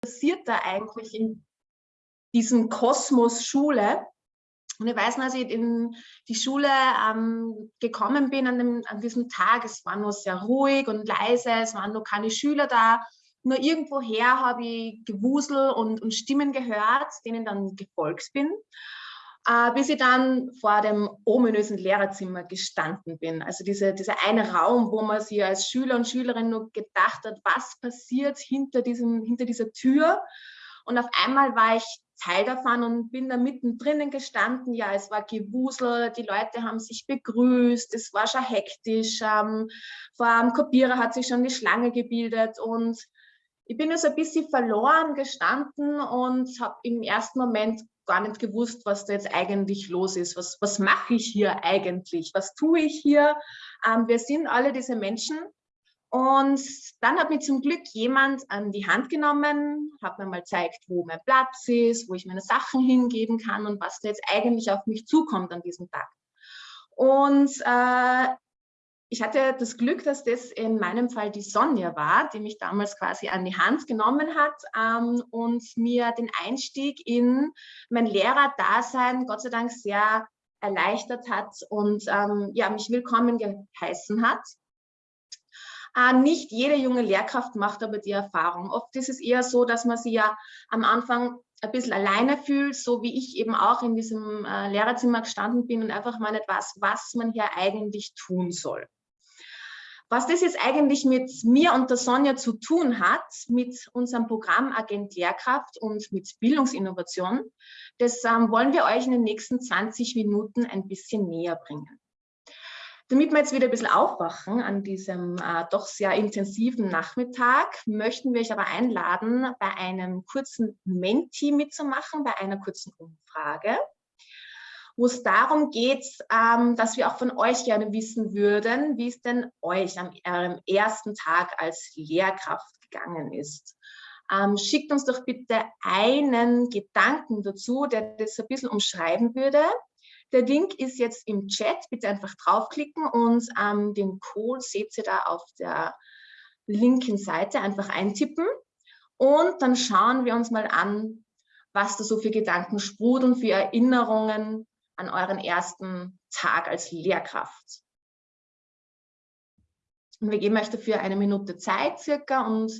passiert da eigentlich in diesem Kosmos Schule? Und ich weiß noch, als ich in die Schule ähm, gekommen bin an, dem, an diesem Tag, es war noch sehr ruhig und leise, es waren noch keine Schüler da. Nur irgendwoher habe ich Gewusel und, und Stimmen gehört, denen dann gefolgt bin äh, bis ich dann vor dem ominösen Lehrerzimmer gestanden bin. Also diese, dieser eine Raum, wo man sich als Schüler und Schülerin nur gedacht hat, was passiert hinter, diesem, hinter dieser Tür. Und auf einmal war ich Teil davon und bin da mittendrin gestanden. Ja, es war Gewusel, die Leute haben sich begrüßt, es war schon hektisch. Ähm, vor dem Kopierer hat sich schon die Schlange gebildet und ich bin so ein bisschen verloren gestanden und habe im ersten Moment gar nicht gewusst, was da jetzt eigentlich los ist. Was, was mache ich hier eigentlich? Was tue ich hier? Ähm, wir sind alle diese Menschen. Und dann hat mir zum Glück jemand an die Hand genommen, hat mir mal gezeigt, wo mein Platz ist, wo ich meine Sachen hingeben kann und was da jetzt eigentlich auf mich zukommt an diesem Tag. Und äh, ich hatte das Glück, dass das in meinem Fall die Sonja war, die mich damals quasi an die Hand genommen hat ähm, und mir den Einstieg in mein Lehrerdasein Gott sei Dank sehr erleichtert hat und ähm, ja, mich willkommen geheißen hat. Äh, nicht jede junge Lehrkraft macht aber die Erfahrung. Oft ist es eher so, dass man sie ja am Anfang ein bisschen alleine fühlt, so wie ich eben auch in diesem äh, Lehrerzimmer gestanden bin und einfach mal nicht weiß, was man hier eigentlich tun soll. Was das jetzt eigentlich mit mir und der Sonja zu tun hat, mit unserem Programm Agent Lehrkraft und mit Bildungsinnovation, das ähm, wollen wir euch in den nächsten 20 Minuten ein bisschen näher bringen. Damit wir jetzt wieder ein bisschen aufwachen an diesem äh, doch sehr intensiven Nachmittag, möchten wir euch aber einladen, bei einem kurzen Menti mitzumachen, bei einer kurzen Umfrage wo es darum geht, ähm, dass wir auch von euch gerne wissen würden, wie es denn euch am eurem ersten Tag als Lehrkraft gegangen ist. Ähm, schickt uns doch bitte einen Gedanken dazu, der das ein bisschen umschreiben würde. Der Link ist jetzt im Chat, bitte einfach draufklicken und ähm, den Code seht ihr da auf der linken Seite einfach eintippen. Und dann schauen wir uns mal an, was da so für Gedanken sprudeln, für Erinnerungen an euren ersten Tag als Lehrkraft. Und wir geben euch dafür eine Minute Zeit circa und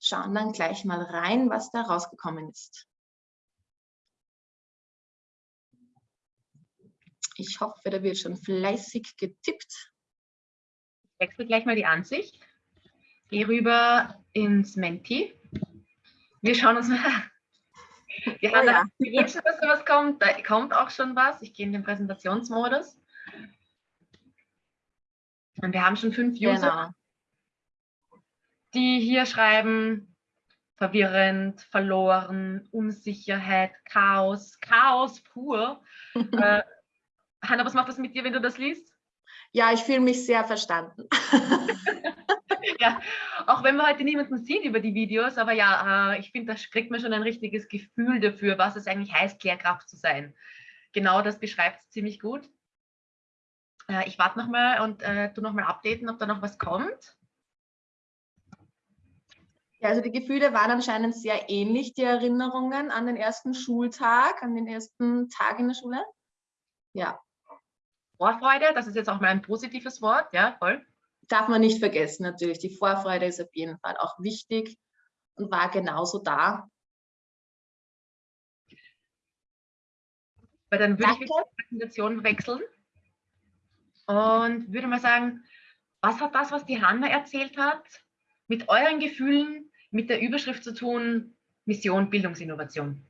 schauen dann gleich mal rein, was da rausgekommen ist. Ich hoffe, da wird schon fleißig getippt. Ich wechsle gleich mal die Ansicht. Gehe rüber ins Menti. Wir schauen uns mal wir oh, haben ja. gewünscht, dass da was kommt. Da kommt auch schon was. Ich gehe in den Präsentationsmodus. Und wir haben schon fünf User, genau. die hier schreiben, verwirrend, verloren, Unsicherheit, Chaos, Chaos pur. äh, Hanna, was macht das mit dir, wenn du das liest? Ja, ich fühle mich sehr verstanden. ja, auch wenn man heute niemanden sieht über die Videos, aber ja, äh, ich finde, da kriegt man schon ein richtiges Gefühl dafür, was es eigentlich heißt, Lehrkraft zu sein. Genau das beschreibt es ziemlich gut. Äh, ich warte nochmal und äh, tu nochmal updaten, ob da noch was kommt. Ja, also die Gefühle waren anscheinend sehr ähnlich, die Erinnerungen an den ersten Schultag, an den ersten Tag in der Schule. Ja. Vorfreude, das ist jetzt auch mal ein positives Wort, ja, voll darf man nicht vergessen natürlich. Die Vorfreude ist auf jeden Fall auch wichtig und war genauso da. Weil dann würde Danke. ich die Präsentation wechseln und würde mal sagen, was hat das, was die Hanna erzählt hat, mit euren Gefühlen, mit der Überschrift zu tun, Mission Bildungsinnovation?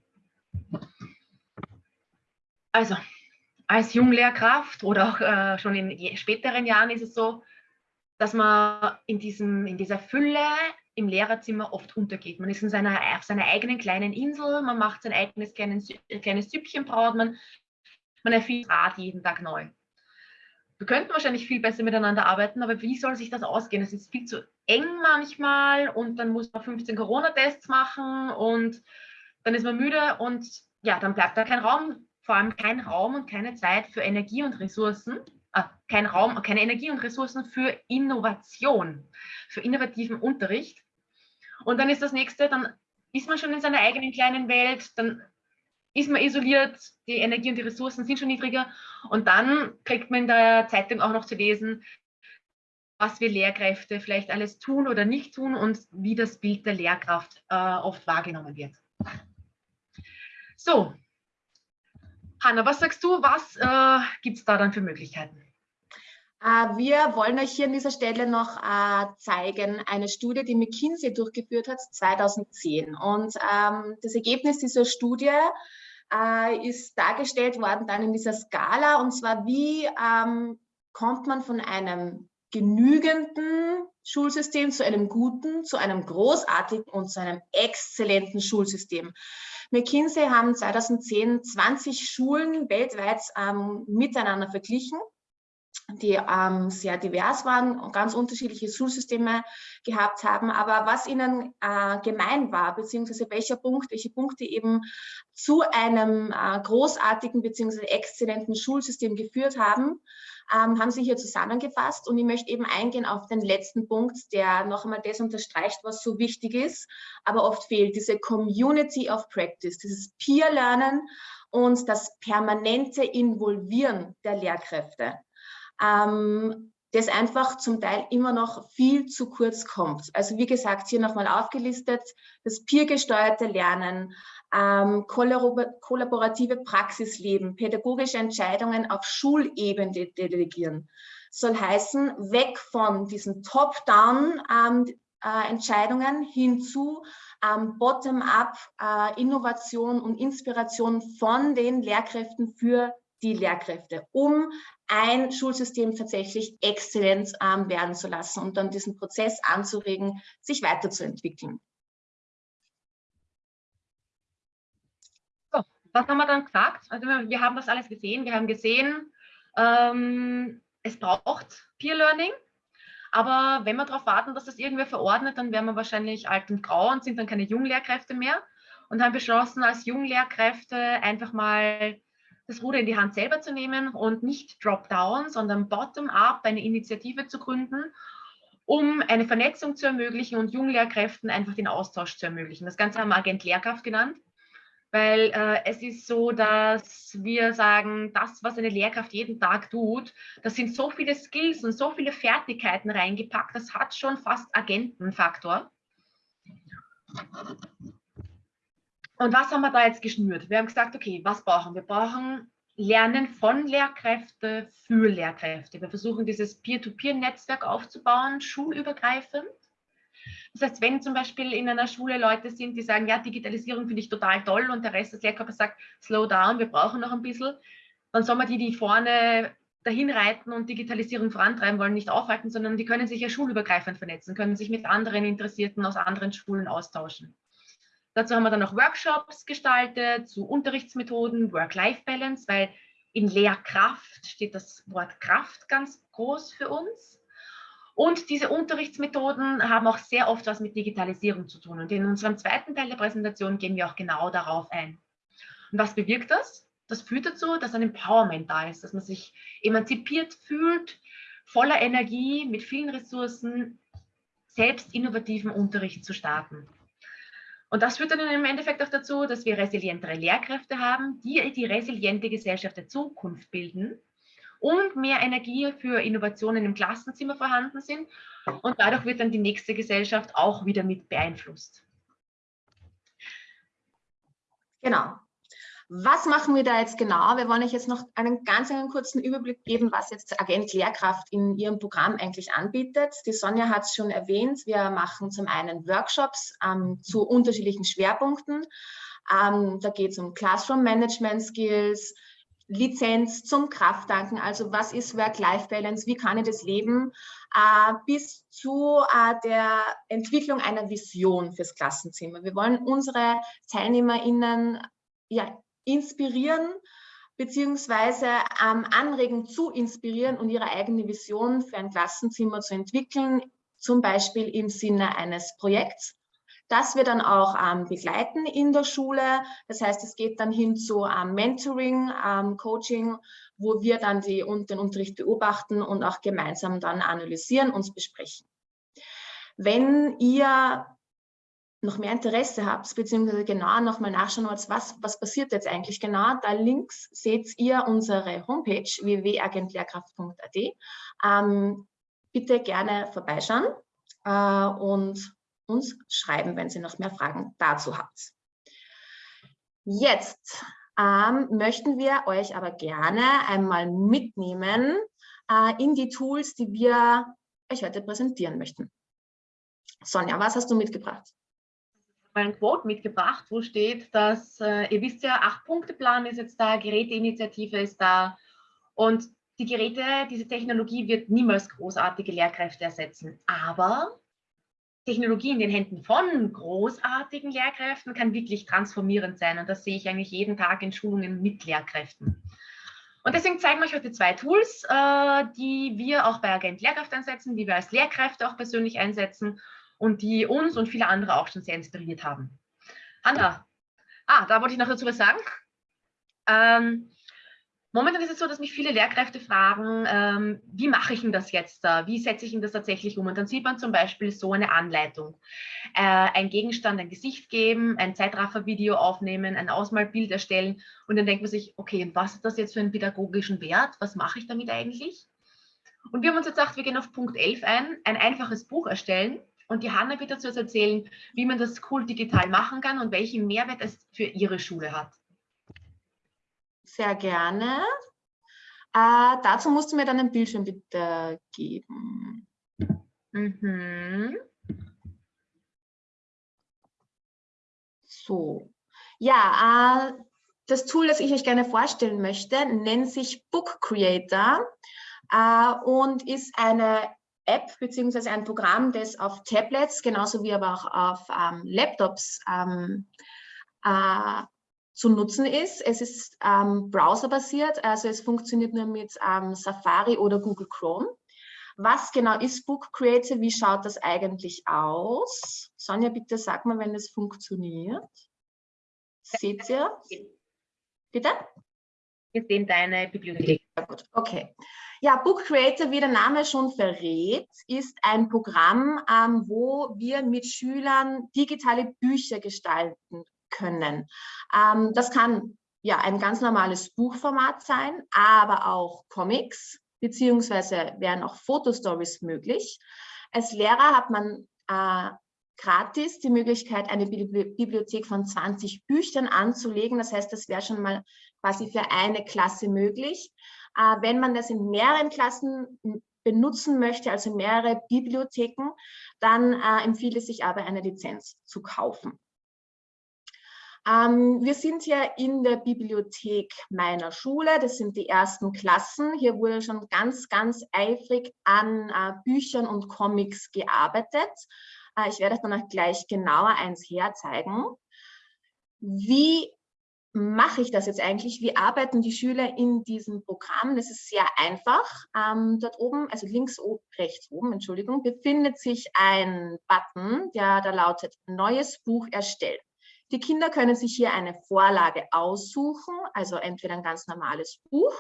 Also, als Junglehrkraft oder auch äh, schon in späteren Jahren ist es so, dass man in, diesem, in dieser Fülle im Lehrerzimmer oft untergeht. Man ist in seiner, auf seiner eigenen kleinen Insel, man macht sein eigenes kleines, kleines Süppchen, braut man, man erfindet Rad jeden Tag neu. Wir könnten wahrscheinlich viel besser miteinander arbeiten, aber wie soll sich das ausgehen? Es ist viel zu eng manchmal und dann muss man 15 Corona-Tests machen und dann ist man müde und ja, dann bleibt da kein Raum, vor allem kein Raum und keine Zeit für Energie und Ressourcen äh, kein Raum, keine Energie und Ressourcen für Innovation, für innovativen Unterricht. Und dann ist das nächste, dann ist man schon in seiner eigenen kleinen Welt, dann ist man isoliert, die Energie und die Ressourcen sind schon niedriger und dann kriegt man in der Zeitung auch noch zu lesen, was wir Lehrkräfte vielleicht alles tun oder nicht tun und wie das Bild der Lehrkraft äh, oft wahrgenommen wird. So, Hanna, was sagst du, was äh, gibt es da dann für Möglichkeiten? Äh, wir wollen euch hier an dieser Stelle noch äh, zeigen, eine Studie, die McKinsey durchgeführt hat 2010. Und ähm, das Ergebnis dieser Studie äh, ist dargestellt worden dann in dieser Skala, und zwar wie ähm, kommt man von einem genügenden Schulsystem zu einem guten, zu einem großartigen und zu einem exzellenten Schulsystem. McKinsey haben 2010 20 Schulen weltweit ähm, miteinander verglichen die ähm, sehr divers waren und ganz unterschiedliche Schulsysteme gehabt haben. Aber was ihnen äh, gemein war, beziehungsweise welcher Punkt, welche Punkte eben zu einem äh, großartigen beziehungsweise exzellenten Schulsystem geführt haben, ähm, haben sie hier zusammengefasst. Und ich möchte eben eingehen auf den letzten Punkt, der noch einmal das unterstreicht, was so wichtig ist, aber oft fehlt, diese Community of Practice, dieses Peer-Lernen und das permanente Involvieren der Lehrkräfte ähm, das einfach zum Teil immer noch viel zu kurz kommt. Also wie gesagt, hier nochmal aufgelistet, das peergesteuerte Lernen, ähm, kollaborative Praxisleben, pädagogische Entscheidungen auf Schulebene delegieren. Soll heißen, weg von diesen Top-Down ähm, äh, Entscheidungen hin zu ähm, Bottom-up äh, Innovation und Inspiration von den Lehrkräften für die Lehrkräfte, um ein Schulsystem tatsächlich exzellent ähm, werden zu lassen und dann diesen Prozess anzuregen, sich weiterzuentwickeln. So, was haben wir dann gesagt? Also wir haben das alles gesehen. Wir haben gesehen, ähm, es braucht Peer Learning. Aber wenn wir darauf warten, dass das irgendwer verordnet, dann werden wir wahrscheinlich alt und grau und sind dann keine Junglehrkräfte mehr. Und haben beschlossen, als Junglehrkräfte einfach mal das Ruder in die Hand selber zu nehmen und nicht Drop-Down, sondern Bottom-up eine Initiative zu gründen, um eine Vernetzung zu ermöglichen und Junglehrkräften einfach den Austausch zu ermöglichen. Das Ganze haben wir Agent Lehrkraft genannt, weil äh, es ist so, dass wir sagen, das, was eine Lehrkraft jeden Tag tut, das sind so viele Skills und so viele Fertigkeiten reingepackt, das hat schon fast Agentenfaktor. Und was haben wir da jetzt geschnürt? Wir haben gesagt, okay, was brauchen wir? Wir brauchen Lernen von Lehrkräften für Lehrkräfte. Wir versuchen dieses Peer-to-Peer-Netzwerk aufzubauen, schulübergreifend. Das heißt, wenn zum Beispiel in einer Schule Leute sind, die sagen, ja, Digitalisierung finde ich total toll und der Rest des Lehrkörpers sagt, slow down, wir brauchen noch ein bisschen, dann soll man die, die vorne dahin reiten und Digitalisierung vorantreiben wollen, nicht aufhalten, sondern die können sich ja schulübergreifend vernetzen, können sich mit anderen Interessierten aus anderen Schulen austauschen. Dazu haben wir dann noch Workshops gestaltet zu Unterrichtsmethoden, Work-Life-Balance, weil in Lehrkraft steht das Wort Kraft ganz groß für uns. Und diese Unterrichtsmethoden haben auch sehr oft was mit Digitalisierung zu tun. Und in unserem zweiten Teil der Präsentation gehen wir auch genau darauf ein. Und was bewirkt das? Das führt dazu, dass ein Empowerment da ist, dass man sich emanzipiert fühlt, voller Energie, mit vielen Ressourcen, selbst innovativen Unterricht zu starten. Und das führt dann im Endeffekt auch dazu, dass wir resilientere Lehrkräfte haben, die die resiliente Gesellschaft der Zukunft bilden und mehr Energie für Innovationen im Klassenzimmer vorhanden sind. Und dadurch wird dann die nächste Gesellschaft auch wieder mit beeinflusst. Genau. Was machen wir da jetzt genau? Wir wollen euch jetzt noch einen ganz einen kurzen Überblick geben, was jetzt Agent Lehrkraft in ihrem Programm eigentlich anbietet. Die Sonja hat es schon erwähnt. Wir machen zum einen Workshops ähm, zu unterschiedlichen Schwerpunkten. Ähm, da geht es um Classroom Management Skills, Lizenz zum Krafttanken, also was ist Work-Life-Balance, wie kann ich das leben, äh, bis zu äh, der Entwicklung einer Vision fürs Klassenzimmer. Wir wollen unsere TeilnehmerInnen ja, inspirieren beziehungsweise ähm, anregen zu inspirieren und ihre eigene Vision für ein Klassenzimmer zu entwickeln, zum Beispiel im Sinne eines Projekts. Das wir dann auch ähm, begleiten in der Schule. Das heißt, es geht dann hin zu ähm, Mentoring, ähm, Coaching, wo wir dann die, und den Unterricht beobachten und auch gemeinsam dann analysieren und besprechen. Wenn ihr noch mehr Interesse habt, beziehungsweise genau nochmal nachschauen wollt, was, was passiert jetzt eigentlich genau, da links seht ihr unsere Homepage www.agentlehrkraft.at. Ähm, bitte gerne vorbeischauen äh, und uns schreiben, wenn Sie noch mehr Fragen dazu habt. Jetzt ähm, möchten wir euch aber gerne einmal mitnehmen äh, in die Tools, die wir euch heute präsentieren möchten. Sonja, was hast du mitgebracht? Ein Quote mitgebracht, wo steht, dass, äh, ihr wisst ja, Acht-Punkte-Plan ist jetzt da, Geräteinitiative ist da und die Geräte, diese Technologie wird niemals großartige Lehrkräfte ersetzen. Aber Technologie in den Händen von großartigen Lehrkräften kann wirklich transformierend sein und das sehe ich eigentlich jeden Tag in Schulungen mit Lehrkräften. Und deswegen zeigen wir euch heute zwei Tools, äh, die wir auch bei Agent Lehrkraft einsetzen, die wir als Lehrkräfte auch persönlich einsetzen und die uns und viele andere auch schon sehr inspiriert haben. Hanna, ah, da wollte ich noch dazu was sagen. Ähm, momentan ist es so, dass mich viele Lehrkräfte fragen, ähm, wie mache ich denn das jetzt da? Wie setze ich denn das tatsächlich um? Und dann sieht man zum Beispiel so eine Anleitung. Äh, ein Gegenstand, ein Gesicht geben, ein Zeitraffer-Video aufnehmen, ein Ausmalbild erstellen und dann denkt man sich, okay, und was ist das jetzt für einen pädagogischen Wert? Was mache ich damit eigentlich? Und wir haben uns jetzt gedacht, wir gehen auf Punkt 11 ein, ein einfaches Buch erstellen und die Hanna wird dazu erzählen, wie man das cool digital machen kann und welchen Mehrwert es für ihre Schule hat. Sehr gerne. Äh, dazu musst du mir dann ein Bildschirm bitte geben. Mhm. So. Ja, äh, das Tool, das ich euch gerne vorstellen möchte, nennt sich Book Creator äh, und ist eine App beziehungsweise ein Programm, das auf Tablets, genauso wie aber auch auf ähm, Laptops ähm, äh, zu nutzen ist. Es ist ähm, browserbasiert, also es funktioniert nur mit ähm, Safari oder Google Chrome. Was genau ist Book Creator? Wie schaut das eigentlich aus? Sonja, bitte sag mal, wenn es funktioniert. Seht ihr? Bitte? Wir sehen deine Bibliothek. Ja, gut, okay. Ja, Book Creator, wie der Name schon verrät, ist ein Programm, ähm, wo wir mit Schülern digitale Bücher gestalten können. Ähm, das kann ja ein ganz normales Buchformat sein, aber auch Comics, beziehungsweise wären auch Fotostories möglich. Als Lehrer hat man äh, gratis die Möglichkeit, eine Bibliothek von 20 Büchern anzulegen. Das heißt, das wäre schon mal quasi für eine Klasse möglich. Äh, wenn man das in mehreren Klassen benutzen möchte, also mehrere Bibliotheken, dann äh, empfiehlt es sich aber, eine Lizenz zu kaufen. Ähm, wir sind hier in der Bibliothek meiner Schule. Das sind die ersten Klassen. Hier wurde schon ganz, ganz eifrig an äh, Büchern und Comics gearbeitet. Äh, ich werde dann auch gleich genauer eins herzeigen. Wie mache ich das jetzt eigentlich? Wie arbeiten die Schüler in diesem Programm? Das ist sehr einfach. Ähm, dort oben, also links oben, rechts oben, Entschuldigung, befindet sich ein Button, der da lautet Neues Buch erstellen. Die Kinder können sich hier eine Vorlage aussuchen, also entweder ein ganz normales Buch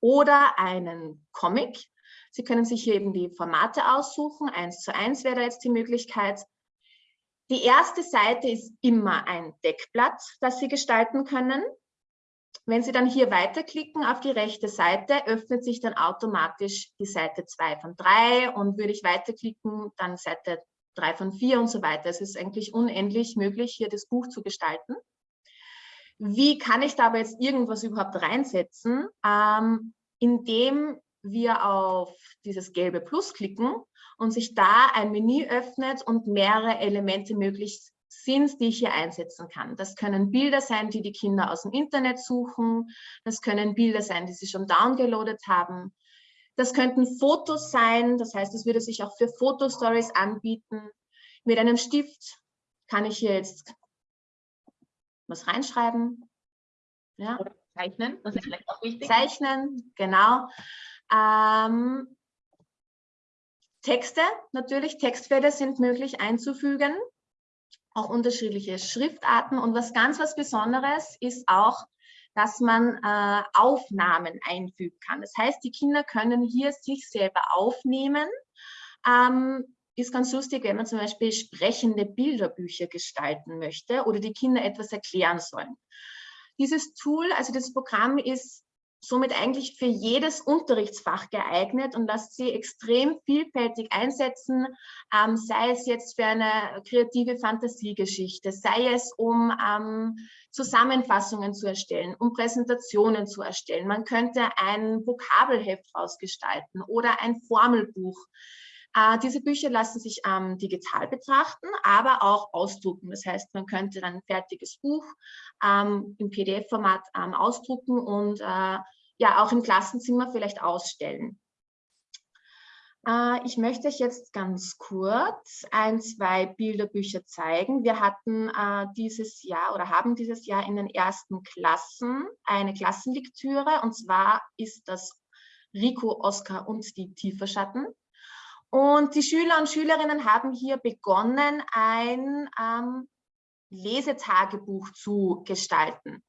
oder einen Comic. Sie können sich hier eben die Formate aussuchen. Eins zu eins wäre jetzt die Möglichkeit. Die erste Seite ist immer ein Deckblatt, das Sie gestalten können. Wenn Sie dann hier weiterklicken auf die rechte Seite, öffnet sich dann automatisch die Seite 2 von 3 und würde ich weiterklicken, dann Seite 3 von 4 und so weiter. Es ist eigentlich unendlich möglich, hier das Buch zu gestalten. Wie kann ich da aber jetzt irgendwas überhaupt reinsetzen? Ähm, indem wir auf dieses gelbe Plus klicken und sich da ein Menü öffnet und mehrere Elemente möglich sind, die ich hier einsetzen kann. Das können Bilder sein, die die Kinder aus dem Internet suchen. Das können Bilder sein, die sie schon downgeloadet haben. Das könnten Fotos sein, das heißt, es würde sich auch für Fotostories anbieten. Mit einem Stift kann ich hier jetzt was reinschreiben. Ja. Zeichnen, das ist vielleicht auch wichtig. Zeichnen, genau. Ähm, Texte, natürlich, Textfelder sind möglich einzufügen, auch unterschiedliche Schriftarten. Und was ganz was Besonderes ist auch, dass man äh, Aufnahmen einfügen kann. Das heißt, die Kinder können hier sich selber aufnehmen, ähm, ist ganz lustig, wenn man zum Beispiel sprechende Bilderbücher gestalten möchte oder die Kinder etwas erklären sollen. Dieses Tool, also das Programm ist somit eigentlich für jedes Unterrichtsfach geeignet und lässt sie extrem vielfältig einsetzen, ähm, sei es jetzt für eine kreative Fantasiegeschichte, sei es um ähm, Zusammenfassungen zu erstellen, um Präsentationen zu erstellen. Man könnte ein Vokabelheft ausgestalten oder ein Formelbuch. Äh, diese Bücher lassen sich ähm, digital betrachten, aber auch ausdrucken. Das heißt, man könnte dann ein fertiges Buch ähm, im PDF-Format ähm, ausdrucken und äh, ja auch im Klassenzimmer vielleicht ausstellen. Äh, ich möchte euch jetzt ganz kurz ein, zwei Bilderbücher zeigen. Wir hatten äh, dieses Jahr oder haben dieses Jahr in den ersten Klassen eine Klassenlektüre und zwar ist das Rico, Oskar und die Tieferschatten. Und die Schüler und Schülerinnen haben hier begonnen, ein ähm, Lesetagebuch zu gestalten.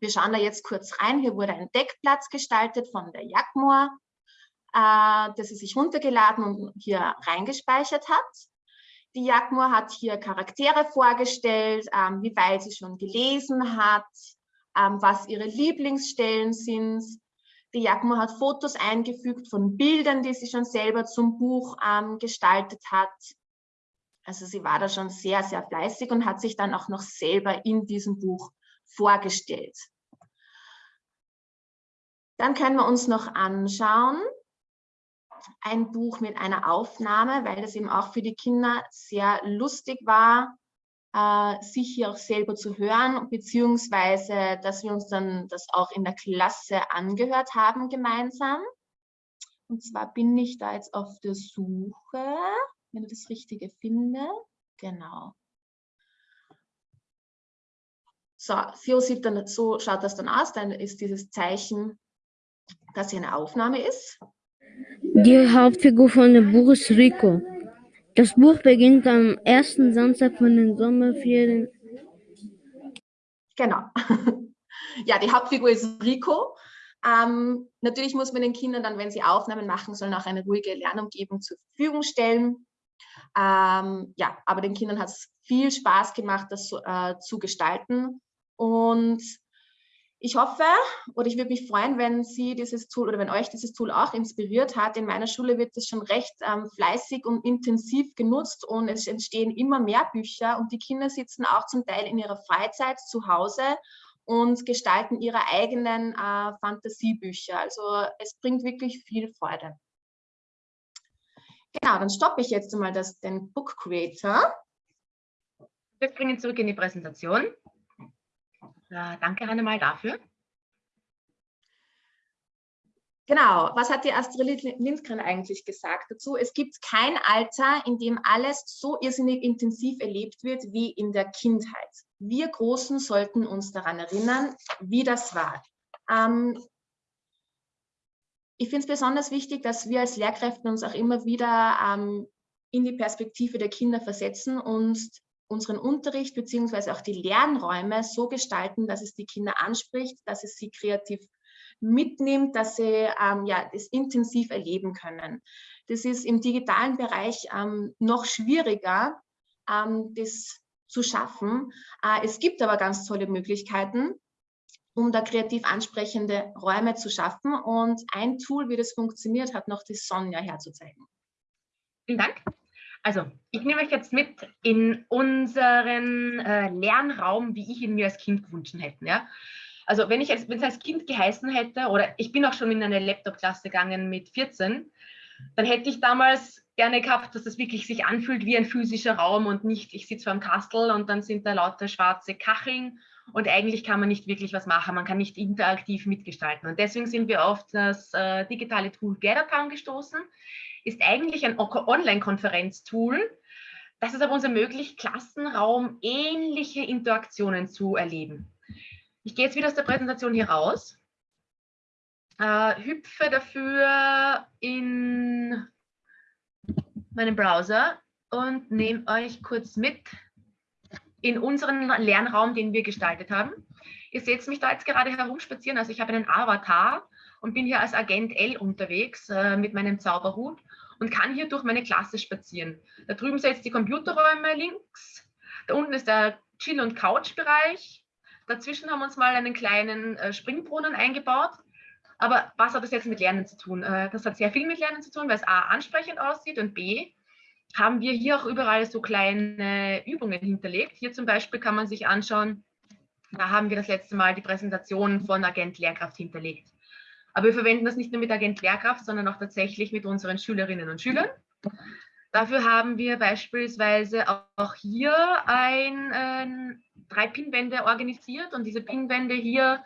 Wir schauen da jetzt kurz rein. Hier wurde ein Deckplatz gestaltet von der Jagdmoor, äh, das sie sich runtergeladen und hier reingespeichert hat. Die Jagdmoor hat hier Charaktere vorgestellt, ähm, wie weit sie schon gelesen hat, ähm, was ihre Lieblingsstellen sind, die Jagmo hat Fotos eingefügt von Bildern, die sie schon selber zum Buch ähm, gestaltet hat. Also sie war da schon sehr, sehr fleißig und hat sich dann auch noch selber in diesem Buch vorgestellt. Dann können wir uns noch anschauen, ein Buch mit einer Aufnahme, weil das eben auch für die Kinder sehr lustig war, sich hier auch selber zu hören, beziehungsweise, dass wir uns dann das auch in der Klasse angehört haben gemeinsam. Und zwar bin ich da jetzt auf der Suche, wenn ich das Richtige finde. Genau. So, so, sieht dann, so schaut das dann aus. Dann ist dieses Zeichen, dass hier eine Aufnahme ist. Die Hauptfigur von dem Buch ist Rico. Das Buch beginnt am ersten Samstag von den Sommerferien. Genau. Ja, die Hauptfigur ist Rico. Ähm, natürlich muss man den Kindern dann, wenn sie Aufnahmen machen sollen, auch eine ruhige Lernumgebung zur Verfügung stellen. Ähm, ja, aber den Kindern hat es viel Spaß gemacht, das äh, zu gestalten. Und ich hoffe oder ich würde mich freuen, wenn Sie dieses Tool oder wenn euch dieses Tool auch inspiriert hat. In meiner Schule wird es schon recht ähm, fleißig und intensiv genutzt und es entstehen immer mehr Bücher und die Kinder sitzen auch zum Teil in ihrer Freizeit zu Hause und gestalten ihre eigenen äh, Fantasiebücher. Also es bringt wirklich viel Freude. Genau, dann stoppe ich jetzt einmal das, den Book Creator. Wir springen zurück in die Präsentation. Ja, danke Hannemal dafür. Genau, was hat die Astrid Lindgren eigentlich gesagt dazu? Es gibt kein Alter, in dem alles so irrsinnig intensiv erlebt wird wie in der Kindheit. Wir Großen sollten uns daran erinnern, wie das war. Ähm, ich finde es besonders wichtig, dass wir als Lehrkräfte uns auch immer wieder ähm, in die Perspektive der Kinder versetzen und unseren Unterricht beziehungsweise auch die Lernräume so gestalten, dass es die Kinder anspricht, dass es sie kreativ mitnimmt, dass sie ähm, ja, das intensiv erleben können. Das ist im digitalen Bereich ähm, noch schwieriger, ähm, das zu schaffen. Äh, es gibt aber ganz tolle Möglichkeiten, um da kreativ ansprechende Räume zu schaffen. Und ein Tool, wie das funktioniert, hat noch die Sonja herzuzeigen. Vielen Dank. Also, ich nehme euch jetzt mit in unseren äh, Lernraum, wie ich ihn mir als Kind gewünscht hätte. Ja? Also, wenn ich es als Kind geheißen hätte, oder ich bin auch schon in eine Laptop-Klasse gegangen mit 14, dann hätte ich damals gerne gehabt, dass das wirklich sich anfühlt wie ein physischer Raum und nicht, ich sitze vor einem Kastel und dann sind da lauter schwarze Kacheln und eigentlich kann man nicht wirklich was machen, man kann nicht interaktiv mitgestalten. Und deswegen sind wir auf das äh, digitale Tool GatherTown gestoßen, ist eigentlich ein Online-Konferenztool, das es aber uns ermöglicht, Klassenraum ähnliche Interaktionen zu erleben. Ich gehe jetzt wieder aus der Präsentation hier raus, äh, hüpfe dafür in meinen Browser und nehme euch kurz mit in unseren Lernraum, den wir gestaltet haben. Ihr seht mich da jetzt gerade herumspazieren, also ich habe einen Avatar und bin hier als Agent L unterwegs äh, mit meinem Zauberhut und kann hier durch meine Klasse spazieren. Da drüben seht ihr die Computerräume links. Da unten ist der Chill- und Couch-Bereich. Dazwischen haben wir uns mal einen kleinen äh, Springbrunnen eingebaut. Aber was hat das jetzt mit Lernen zu tun? Äh, das hat sehr viel mit Lernen zu tun, weil es A ansprechend aussieht und B haben wir hier auch überall so kleine Übungen hinterlegt. Hier zum Beispiel kann man sich anschauen, da haben wir das letzte Mal die Präsentation von Agent Lehrkraft hinterlegt. Aber wir verwenden das nicht nur mit Agent Lehrkraft, sondern auch tatsächlich mit unseren Schülerinnen und Schülern. Dafür haben wir beispielsweise auch hier ein, äh, drei Pinwände organisiert und diese Pinwände hier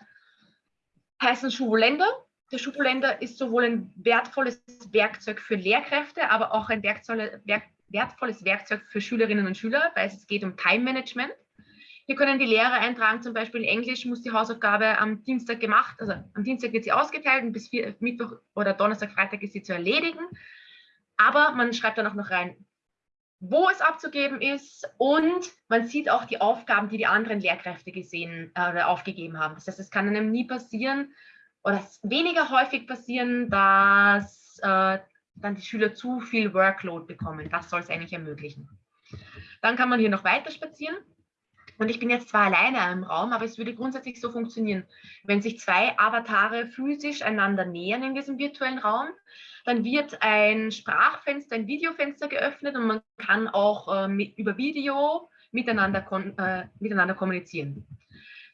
heißen Schulländer. Der Schulländer ist sowohl ein wertvolles Werkzeug für Lehrkräfte, aber auch ein wertvolles Werkzeug für Schülerinnen und Schüler, weil es geht um Time Management. Hier können die Lehrer eintragen, zum Beispiel in Englisch muss die Hausaufgabe am Dienstag gemacht, also am Dienstag wird sie ausgeteilt und bis vier, Mittwoch oder Donnerstag, Freitag ist sie zu erledigen. Aber man schreibt dann auch noch rein, wo es abzugeben ist und man sieht auch die Aufgaben, die die anderen Lehrkräfte gesehen äh, oder aufgegeben haben. Das heißt, es kann einem nie passieren oder weniger häufig passieren, dass äh, dann die Schüler zu viel Workload bekommen. Das soll es eigentlich ermöglichen. Dann kann man hier noch weiter spazieren. Und ich bin jetzt zwar alleine im Raum, aber es würde grundsätzlich so funktionieren. Wenn sich zwei Avatare physisch einander nähern in diesem virtuellen Raum, dann wird ein Sprachfenster, ein Videofenster geöffnet und man kann auch äh, mit, über Video miteinander, äh, miteinander kommunizieren.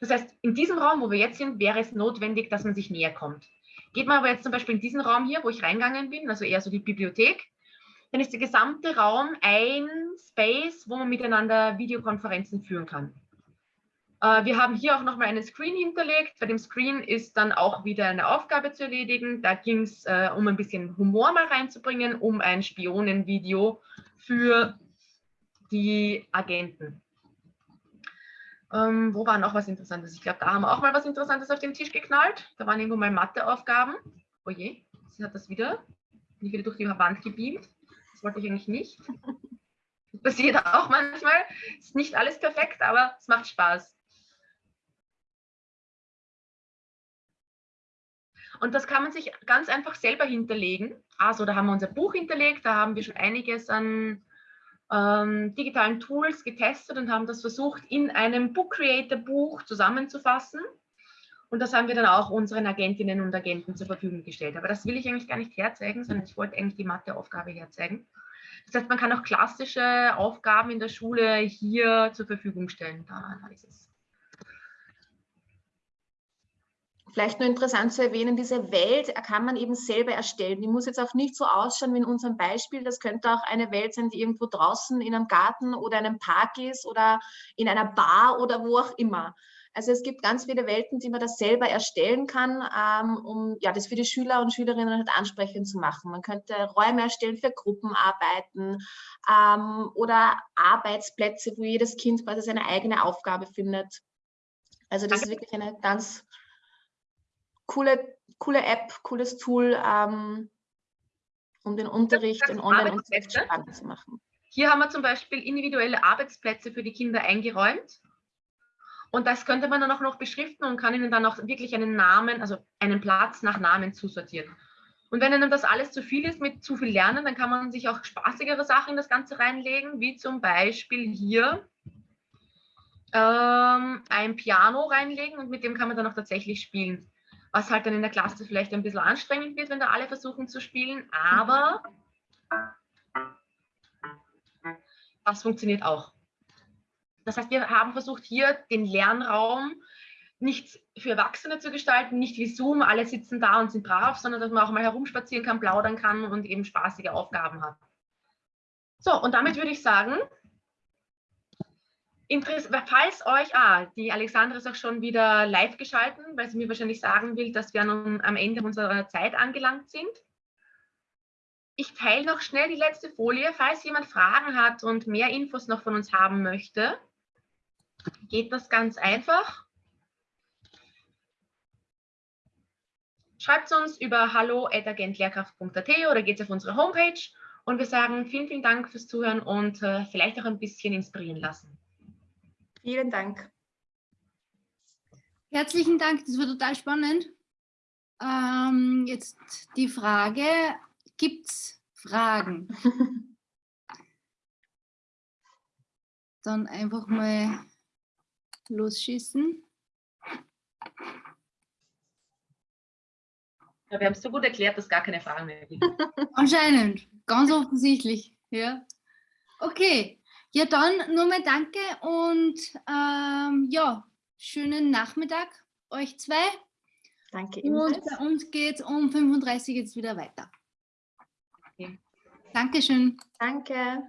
Das heißt, in diesem Raum, wo wir jetzt sind, wäre es notwendig, dass man sich näher kommt. Geht man aber jetzt zum Beispiel in diesen Raum hier, wo ich reingegangen bin, also eher so die Bibliothek, dann ist der gesamte Raum ein Space, wo man miteinander Videokonferenzen führen kann. Äh, wir haben hier auch nochmal einen Screen hinterlegt. Bei dem Screen ist dann auch wieder eine Aufgabe zu erledigen. Da ging es äh, um ein bisschen Humor mal reinzubringen, um ein Spionenvideo für die Agenten. Ähm, wo war noch was Interessantes? Ich glaube, da haben wir auch mal was Interessantes auf den Tisch geknallt. Da waren irgendwo mal Matheaufgaben. Oh je, sie hat das wieder, nicht wieder durch die Wand gebeamt wollte ich eigentlich nicht. Das passiert auch manchmal. Ist nicht alles perfekt, aber es macht Spaß. Und das kann man sich ganz einfach selber hinterlegen. Also da haben wir unser Buch hinterlegt, da haben wir schon einiges an ähm, digitalen Tools getestet und haben das versucht, in einem Book Creator Buch zusammenzufassen. Und das haben wir dann auch unseren Agentinnen und Agenten zur Verfügung gestellt. Aber das will ich eigentlich gar nicht herzeigen, sondern ich wollte eigentlich die Matheaufgabe herzeigen. Das heißt, man kann auch klassische Aufgaben in der Schule hier zur Verfügung stellen. Da, ist es. Vielleicht nur interessant zu erwähnen, diese Welt kann man eben selber erstellen. Die muss jetzt auch nicht so ausschauen wie in unserem Beispiel. Das könnte auch eine Welt sein, die irgendwo draußen in einem Garten oder einem Park ist oder in einer Bar oder wo auch immer. Also es gibt ganz viele Welten, die man das selber erstellen kann, ähm, um ja, das für die Schüler und Schülerinnen halt ansprechend zu machen. Man könnte Räume erstellen für Gruppenarbeiten ähm, oder Arbeitsplätze, wo jedes Kind quasi seine eigene Aufgabe findet. Also das ist wirklich eine ganz coole, coole App, cooles Tool, ähm, um den Unterricht in Online-Unterricht spannend zu machen. Hier haben wir zum Beispiel individuelle Arbeitsplätze für die Kinder eingeräumt. Und das könnte man dann auch noch beschriften und kann ihnen dann auch wirklich einen Namen, also einen Platz nach Namen zusortieren. Und wenn Ihnen das alles zu viel ist mit zu viel Lernen, dann kann man sich auch spaßigere Sachen in das Ganze reinlegen, wie zum Beispiel hier ähm, ein Piano reinlegen und mit dem kann man dann auch tatsächlich spielen. Was halt dann in der Klasse vielleicht ein bisschen anstrengend wird, wenn da alle versuchen zu spielen, aber das funktioniert auch. Das heißt, wir haben versucht, hier den Lernraum nicht für Erwachsene zu gestalten, nicht wie Zoom, alle sitzen da und sind brav, sondern dass man auch mal herumspazieren kann, plaudern kann und eben spaßige Aufgaben hat. So, und damit würde ich sagen, falls euch, ah, die Alexandra ist auch schon wieder live geschalten, weil sie mir wahrscheinlich sagen will, dass wir nun am Ende unserer Zeit angelangt sind. Ich teile noch schnell die letzte Folie, falls jemand Fragen hat und mehr Infos noch von uns haben möchte geht das ganz einfach. Schreibt es uns über hallo.agentlehrkraft.at oder geht auf unsere Homepage und wir sagen vielen, vielen Dank fürs Zuhören und äh, vielleicht auch ein bisschen inspirieren lassen. Vielen Dank. Herzlichen Dank, das war total spannend. Ähm, jetzt die Frage, gibt es Fragen? Dann einfach mal losschießen. Ja, wir haben es so gut erklärt, dass gar keine Fragen mehr gibt. Anscheinend, ganz offensichtlich. Ja. Okay, ja dann nur mal danke und ähm, ja, schönen Nachmittag euch zwei. Danke Und ebenfalls. bei uns geht es um 35 jetzt wieder weiter. Okay. Dankeschön. Danke.